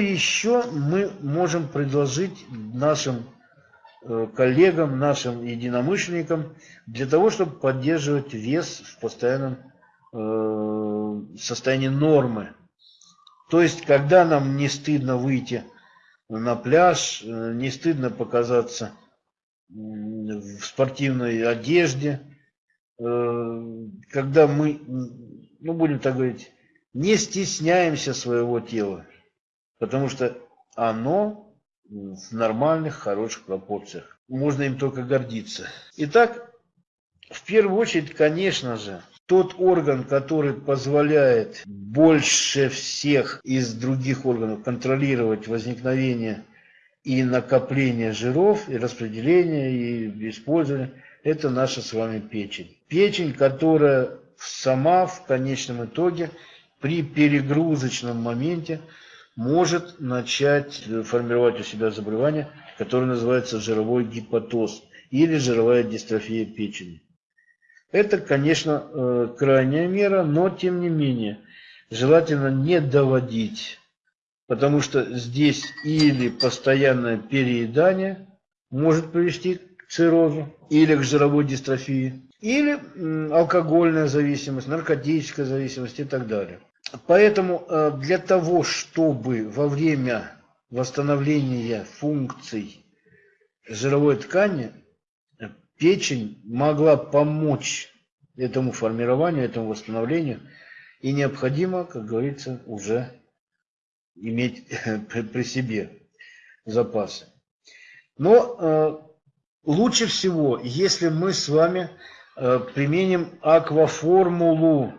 еще мы можем предложить нашим э, коллегам, нашим единомышленникам для того, чтобы поддерживать вес в постоянном э, состоянии нормы. То есть, когда нам не стыдно выйти на пляж, э, не стыдно показаться в спортивной одежде, когда мы, ну будем так говорить, не стесняемся своего тела, потому что оно в нормальных, хороших пропорциях. Можно им только гордиться. Итак, в первую очередь, конечно же, тот орган, который позволяет больше всех из других органов контролировать возникновение и накопление жиров, и распределение, и использование, это наша с вами печень. Печень, которая сама в конечном итоге при перегрузочном моменте может начать формировать у себя заболевание, которое называется жировой гепатоз или жировая дистрофия печени. Это, конечно, э, крайняя мера, но тем не менее желательно не доводить, потому что здесь или постоянное переедание может привести к циррозу или к жировой дистрофии, или алкогольная зависимость, наркотическая зависимость и так далее. Поэтому э, для того, чтобы во время восстановления функций жировой ткани печень могла помочь этому формированию, этому восстановлению, и необходимо, как говорится, уже иметь при себе запасы. Но э, лучше всего, если мы с вами э, применим акваформулу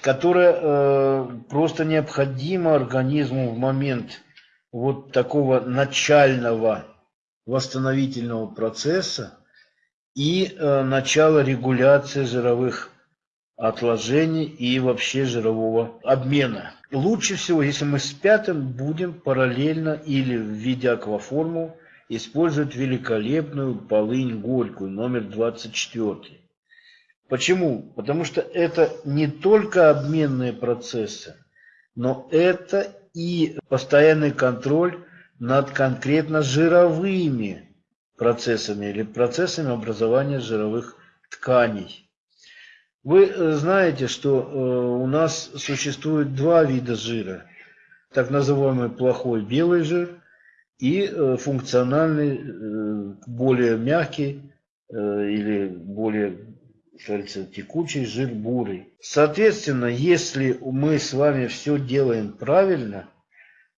которая э, просто необходима организму в момент вот такого начального восстановительного процесса и э, начала регуляции жировых отложений и вообще жирового обмена. Лучше всего, если мы с пятым будем параллельно или в виде акваформул использовать великолепную полынь горькую, номер 24. Почему? Потому что это не только обменные процессы, но это и постоянный контроль над конкретно жировыми процессами или процессами образования жировых тканей. Вы э, знаете, что э, у нас существует два вида жира. Так называемый плохой белый жир и э, функциональный, более мягкий или более кажется, текучий жир бурый. Соответственно, если мы с вами все делаем правильно,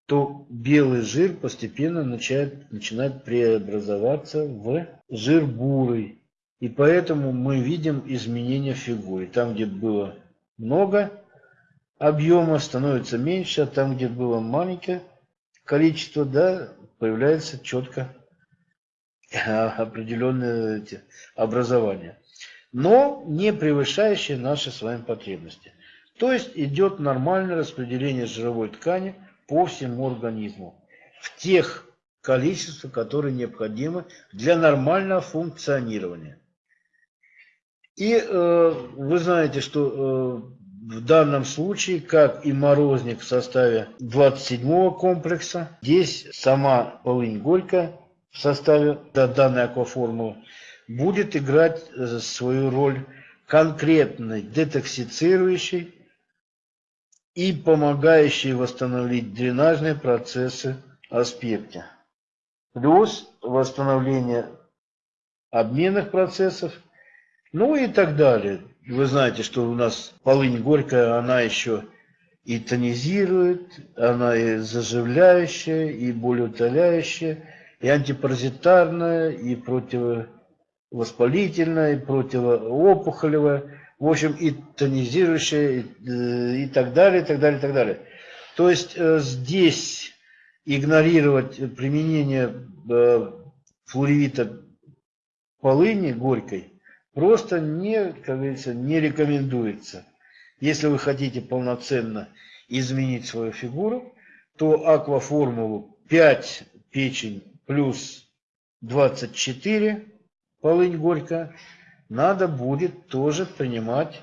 то белый жир постепенно начинает, начинает преобразоваться в жир бурый. И поэтому мы видим изменения в фигуре. Там, где было много объема, становится меньше, а там, где было маленькое количество, да, появляется четко определенные образования но не превышающие наши с вами потребности. То есть идет нормальное распределение жировой ткани по всему организму в тех количествах, которые необходимы для нормального функционирования. И э, вы знаете, что э, в данном случае, как и морозник в составе 27 комплекса, здесь сама полынь горькая в составе данной акваформулы будет играть э, свою роль конкретной, детоксицирующей и помогающей восстановить дренажные процессы аспекте. Плюс восстановление обменных процессов, ну и так далее. Вы знаете, что у нас полынь горькая, она еще и тонизирует, она и заживляющая, и болеутоляющая, и антипаразитарная, и противо воспалительное, противоопухолевое, в общем, и тонизирующее, и, э, и так далее, и так далее, и так далее. То есть э, здесь игнорировать применение э, флоревита полыни горькой просто не, как говорится, не рекомендуется. Если вы хотите полноценно изменить свою фигуру, то акваформулу 5 печень плюс 24 полынь горько, надо будет тоже принимать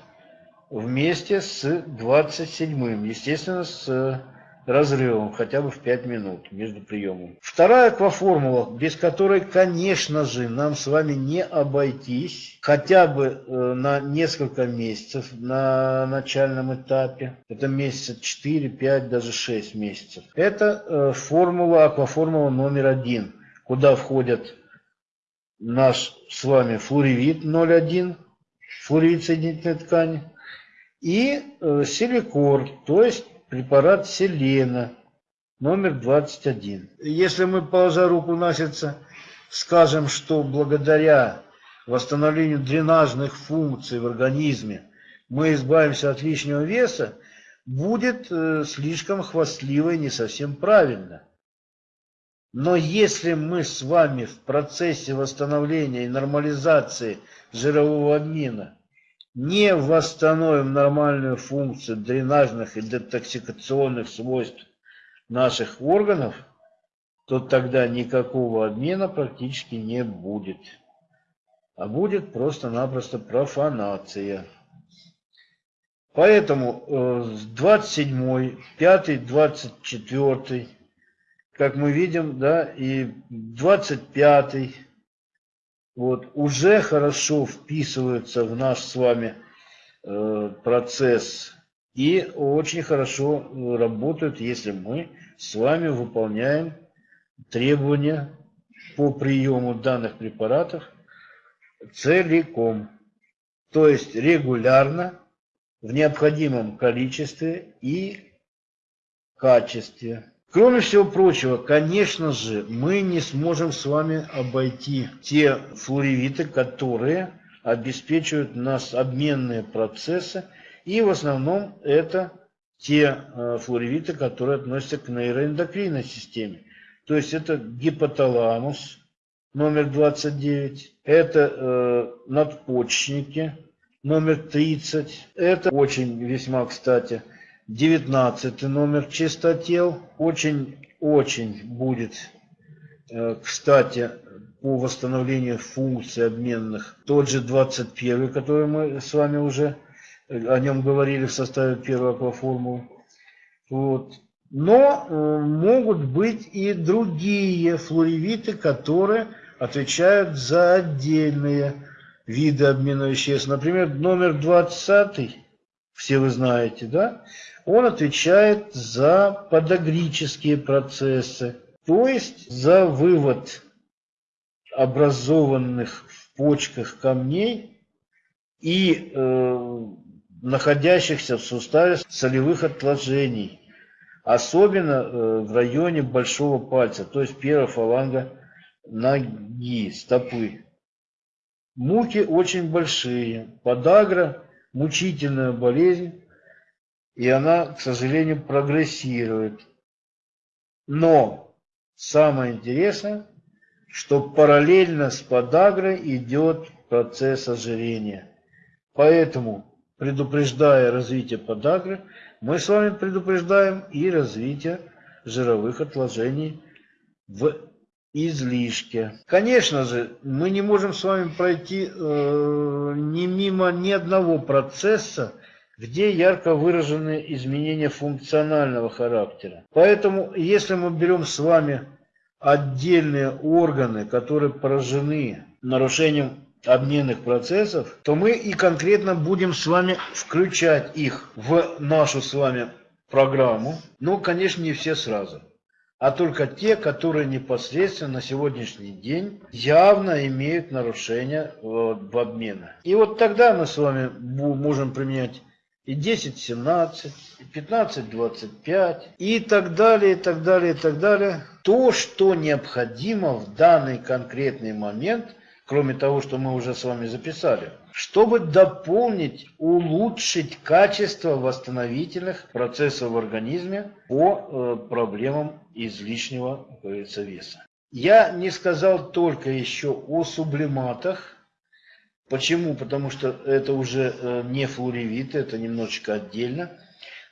вместе с 27-м, естественно, с разрывом хотя бы в 5 минут между приемами. Вторая акваформула, без которой, конечно же, нам с вами не обойтись, хотя бы э, на несколько месяцев на начальном этапе, это месяца 4, 5, даже 6 месяцев. Это э, формула, акваформула номер один, куда входят наш с вами флоревит 0,1, флоревит соединительной ткани, и э, силикор, то есть препарат селена номер 21. Если мы, положа руку на сердце, скажем, что благодаря восстановлению дренажных функций в организме мы избавимся от лишнего веса, будет э, слишком хвастливо и не совсем правильно. Но если мы с вами в процессе восстановления и нормализации жирового обмена не восстановим нормальную функцию дренажных и детоксикационных свойств наших органов, то тогда никакого обмена практически не будет. А будет просто-напросто профанация. Поэтому 27, 5, 24, как мы видим, да, и 25 вот, уже хорошо вписываются в наш с вами э, процесс и очень хорошо э, работают, если мы с вами выполняем требования по приему данных препаратов целиком, то есть регулярно, в необходимом количестве и качестве. Кроме всего прочего, конечно же, мы не сможем с вами обойти те флоревиты, которые обеспечивают нас обменные процессы, и в основном это те э, флоревиты, которые относятся к нейроэндокринной системе. То есть это гипоталамус номер 29, это э, надпочечники номер 30, это очень весьма кстати 19 номер чистотел. Очень-очень будет, э, кстати, по восстановлению функций обменных. Тот же 21, который мы с вами уже э, о нем говорили в составе первой акваформулы. Вот. Но э, могут быть и другие флоревиты, которые отвечают за отдельные виды обмена веществ. Например, номер 20, все вы знаете, да? Он отвечает за подагрические процессы, то есть за вывод образованных в почках камней и э, находящихся в суставе солевых отложений, особенно э, в районе большого пальца, то есть первая фаланга ноги, стопы. Муки очень большие, подагра – мучительная болезнь, и она, к сожалению, прогрессирует. Но самое интересное, что параллельно с подагрой идет процесс ожирения. Поэтому, предупреждая развитие подагры, мы с вами предупреждаем и развитие жировых отложений в излишке. Конечно же, мы не можем с вами пройти э, ни мимо ни одного процесса, где ярко выражены изменения функционального характера. Поэтому, если мы берем с вами отдельные органы, которые поражены нарушением обменных процессов, то мы и конкретно будем с вами включать их в нашу с вами программу. Но, конечно, не все сразу а только те, которые непосредственно на сегодняшний день явно имеют нарушения в обмена. И вот тогда мы с вами можем применять и 10-17, и 15-25, и так далее, и так далее, и так далее. То, что необходимо в данный конкретный момент, кроме того, что мы уже с вами записали, чтобы дополнить, улучшить качество восстановительных процессов в организме по э, проблемам излишнего веса. Я не сказал только еще о сублиматах, Почему? Потому что это уже э, не флоревит, это немножечко отдельно.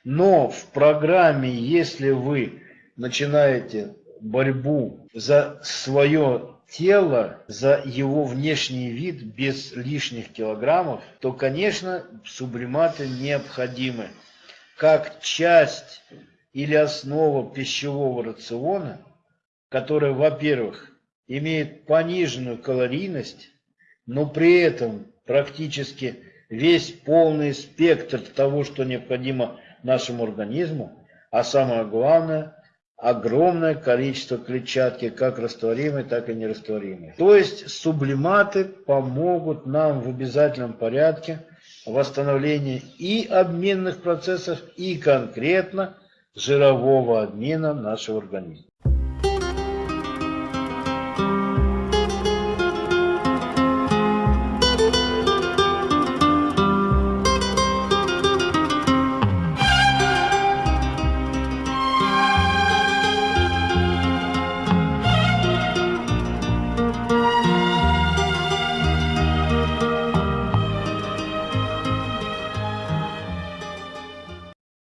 Но в программе, если вы начинаете борьбу за свое тело, за его внешний вид без лишних килограммов, то, конечно, сублиматы необходимы как часть или основа пищевого рациона, которая, во-первых, имеет пониженную калорийность, но при этом практически весь полный спектр того, что необходимо нашему организму, а самое главное, огромное количество клетчатки, как растворимой, так и нерастворимой. То есть сублиматы помогут нам в обязательном порядке восстановлении и обменных процессов, и конкретно жирового обмена нашего организма.